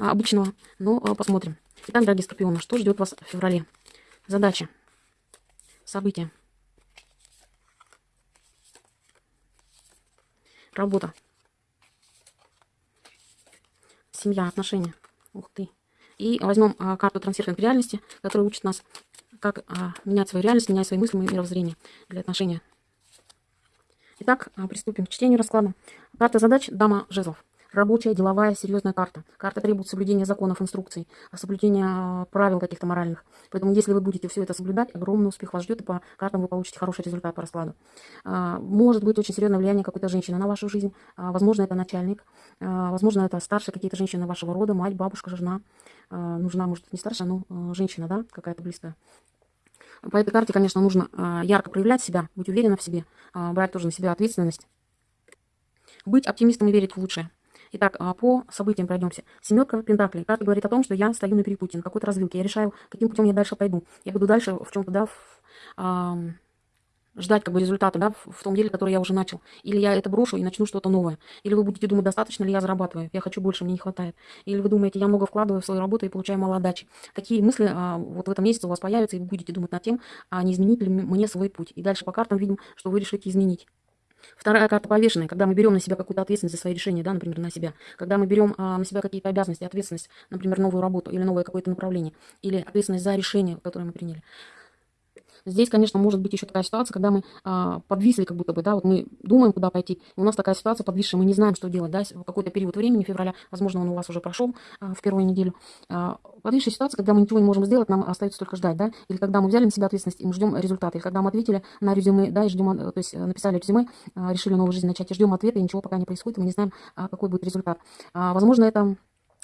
обычного, но а, посмотрим. Итак, дорогие скорпионы, что ждет вас в феврале? Задача, события, работа, семья, отношения. Ух ты. И возьмем а, карту трансферинг реальности, которая учит нас, как а, менять свою реальность, менять свои мысли мировоззрение для отношения. Итак, а, приступим к чтению расклада. Карта задач «Дама жезлов». Рабочая, деловая, серьезная карта. Карта требует соблюдения законов, инструкций, соблюдения а, правил каких-то моральных. Поэтому, если вы будете все это соблюдать, огромный успех вас ждет, и по картам вы получите хороший результат по раскладу. А, может быть очень серьезное влияние какой-то женщины на вашу жизнь. Возможно, это начальник. Возможно, это старшие какие-то женщины вашего рода, мать, бабушка, жена. Нужна, может, не старшая, но женщина, да, какая-то близкая. По этой карте, конечно, нужно ярко проявлять себя, быть уверенным в себе, брать тоже на себя ответственность. Быть оптимистом и верить в лучшее. Итак, а, по событиям пройдемся. Семерка Пентаклей. Карта говорит о том, что я стою на перепутье, на какой-то развилке. Я решаю, каким путем я дальше пойду. Я буду дальше в чем-то, да, в, а, ждать как бы результата, да, в, том деле, который я уже начал. Или я это брошу и начну что-то новое. Или вы будете думать, достаточно ли я зарабатываю, я хочу больше, мне не хватает. Или вы думаете, я много вкладываю в свою работу и получаю мало отдачи. Такие мысли а, вот в этом месяце у вас появятся, и вы будете думать над тем, а не изменить ли мне свой путь. И дальше по картам видим, что вы решите изменить. Вторая карта повешенная, когда мы берем на себя какую-то ответственность за свои решения, да, например, на себя. Когда мы берем а, на себя какие-то обязанности, ответственность, например, новую работу или новое какое-то направление, или ответственность за решение, которое мы приняли. Здесь, конечно, может быть еще такая ситуация, когда мы а, подвисли как будто бы, да, вот мы думаем, куда пойти, у нас такая ситуация подвисшая, мы не знаем, что делать, да, в какой-то период времени, февраля, возможно, он у вас уже прошел а, в первую неделю. А, подвисшая ситуация, когда мы ничего не можем сделать, нам остается только ждать, да, или когда мы взяли на себя ответственность и мы ждем результата, или когда мы ответили на резюме, да, и ждем, то есть э, написали резюме, а, решили новую жизнь начать, и ждем ответа, и ничего пока не происходит, и мы не знаем, а, какой будет результат. А, возможно, это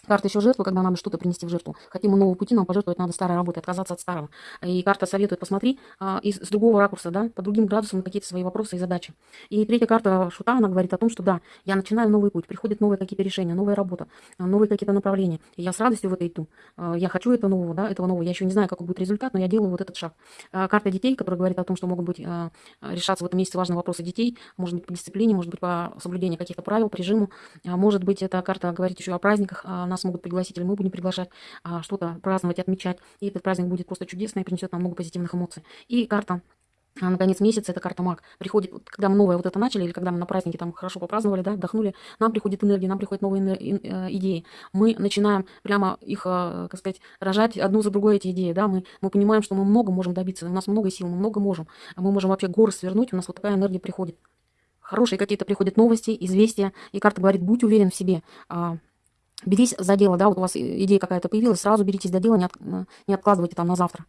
Карта еще жертву, когда надо что-то принести в жертву. Хотим мы нового пути, нам пожертвовать надо старой работой, отказаться от старого. И карта советует, посмотри а, из, с другого ракурса, да, по другим градусам на какие-то свои вопросы и задачи. И третья карта шута, она говорит о том, что да, я начинаю новый путь, приходят новые какие-то решения, новая работа, новые какие-то направления. И я с радостью в это иду. А, я хочу этого нового, да, этого нового. Я еще не знаю, какой будет результат, но я делаю вот этот шаг. А, карта детей, которая говорит о том, что могут быть а, решаться в этом месяце важные вопросы детей, может быть по дисциплине, может быть по соблюдению каких-то правил, по режиму. А, может быть, эта карта говорит еще о праздниках, а, нас могут пригласить или мы будем приглашать а, что-то праздновать, отмечать. И этот праздник будет просто чудесный принесет нам много позитивных эмоций. И карта а на конец месяца это карта маг. Приходит, когда мы новое вот это начали, или когда мы на празднике там хорошо попраздновали, да, отдохнули, нам приходит энергия, нам приходят новые э, идеи. Мы начинаем прямо их, э, как сказать, рожать одну за другой эти идеи, да, мы, мы понимаем, что мы много можем добиться, у нас много сил, мы много можем, мы можем вообще горы свернуть, у нас вот такая энергия приходит. Хорошие какие-то приходят новости, известия, и карта говорит, будь уверен в себе, а, берись за дело, да, вот у вас идея какая-то появилась, сразу беритесь за дело, не, от, не откладывайте там на завтра.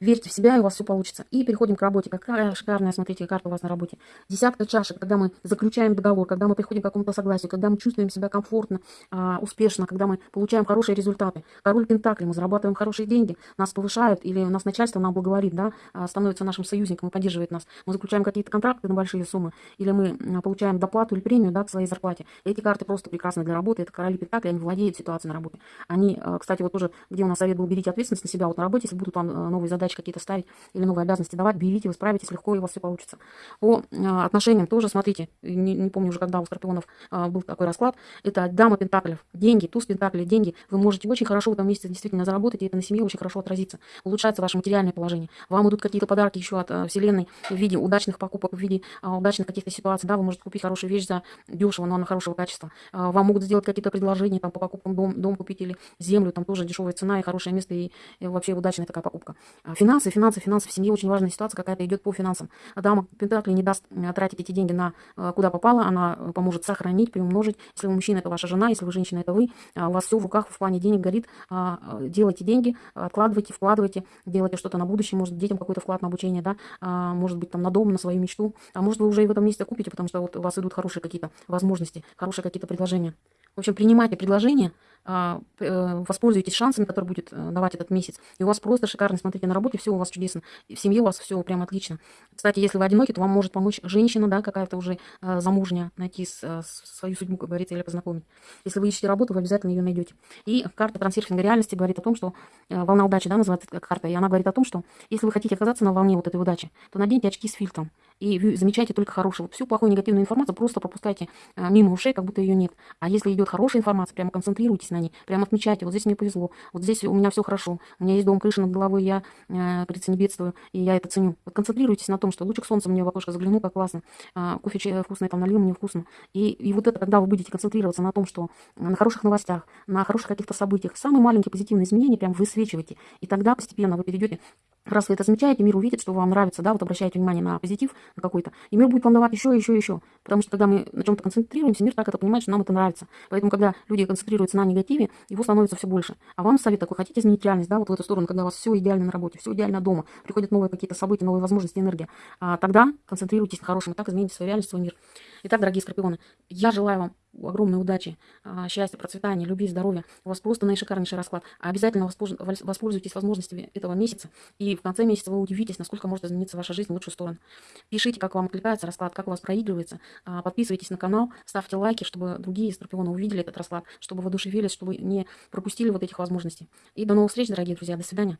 Верьте в себя, и у вас все получится. И переходим к работе. Какая шикарная, смотрите, карта у вас на работе. Десятка чашек, когда мы заключаем договор, когда мы приходим к какому-то согласию, когда мы чувствуем себя комфортно, а, успешно, когда мы получаем хорошие результаты. Король Пентакли, мы зарабатываем хорошие деньги, нас повышают, или у нас начальство нам благоволит, да, а, становится нашим союзником и поддерживает нас. Мы заключаем какие-то контракты на большие суммы, или мы получаем доплату или премию, да, к своей зарплате. Эти карты просто прекрасны для работы. Это короли Пентакли, они владеют ситуацией на работе. Они, а, кстати, вот тоже, где у нас совет был, берите ответственность на себя вот на работе, если будут вам новые задачи какие-то ставить или новые обязанности давать, берите, вы справитесь легко, и у вас все получится. По а, отношениям тоже, смотрите, не, не помню уже, когда у Скорпионов а, был такой расклад, это дама пентаклев, деньги, туз пентаклей, деньги. Вы можете очень хорошо в этом месяце действительно заработать, и это на семье очень хорошо отразится. Улучшается ваше материальное положение. Вам идут какие-то подарки еще от а, Вселенной в виде удачных покупок, в виде а, удачных каких-то ситуаций. Да, вы можете купить хорошую вещь за дешево, но она хорошего качества. Вам могут сделать какие-то предложения там, по покупкам дом, дом купить или землю, там тоже дешевая цена и хорошее место, и, и вообще удачная такая покупка. Финансы, финансы, финансы в семье очень важная ситуация какая-то идет по финансам. Дама Пентакли не даст э, тратить эти деньги на э, куда попало, она э, поможет сохранить, приумножить. Если вы мужчина, это ваша жена, если вы женщина, это вы. А у вас все в руках в плане денег горит. А, делайте деньги, откладывайте, вкладывайте, делайте что-то на будущее, может детям какой-то вклад на обучение, да, а, может быть там на дом, на свою мечту. А может вы уже и в этом месте купите, потому что вот у вас идут хорошие какие-то возможности, хорошие какие-то предложения. В общем, принимайте предложения, а, э, воспользуйтесь шансами, которые будет э, давать этот месяц. И у вас просто шикарно, смотрите, на работе все у вас чудесно. В семье у вас все прям отлично. Кстати, если вы одиноки, то вам может помочь женщина, да, какая-то уже э, замужняя, найти свою судьбу, как говорится, или познакомить. Если вы ищете работу, вы обязательно ее найдете. И карта трансерфинга реальности говорит о том, что волна удачи, да, называется карта, и она говорит о том, что если вы хотите оказаться на волне вот этой удачи, то наденьте очки с фильтром. И вы замечаете только хорошее. Вот всю плохую негативную информацию просто пропускайте а, мимо ушей, как будто ее нет. А если идет хорошая информация, прямо концентрируйтесь на ней, прямо отмечайте, вот здесь мне повезло, вот здесь у меня все хорошо, у меня есть дом, крыша над головой, я, э, говорится, не бедствую, и я это ценю. Вот концентрируйтесь на том, что лучик солнца мне в окошко заглянул, как классно, а, кофе вкусный там налил, мне вкусно. И, и вот это, когда вы будете концентрироваться на том, что на хороших новостях, на хороших каких-то событиях, самые маленькие позитивные изменения прям высвечивайте, и тогда постепенно вы перейдете Раз вы это замечаете, мир увидит, что вам нравится, да, вот обращаете внимание на позитив на какой-то, и мир будет вам давать еще, еще, еще. Потому что когда мы на чем-то концентрируемся, мир так это понимает, что нам это нравится. Поэтому, когда люди концентрируются на негативе, его становится все больше. А вам совет такой, хотите изменить реальность, да, вот в эту сторону, когда у вас все идеально на работе, все идеально дома, приходят новые какие-то события, новые возможности, энергия, а тогда концентрируйтесь на хорошем, и так измените свою реальность, свой мир. Итак, дорогие скорпионы, я желаю вам огромной удачи, а, счастья, процветания, любви, здоровья. У вас просто наишикарнейший расклад. Обязательно воспользуйтесь возможностями этого месяца. И в конце месяца вы удивитесь, насколько может измениться ваша жизнь в лучшую сторону. Пишите, как вам откликается расклад, как у вас проигрывается. А, подписывайтесь на канал, ставьте лайки, чтобы другие скорпионы увидели этот расклад, чтобы воодушевились, чтобы не пропустили вот этих возможностей. И до новых встреч, дорогие друзья. До свидания.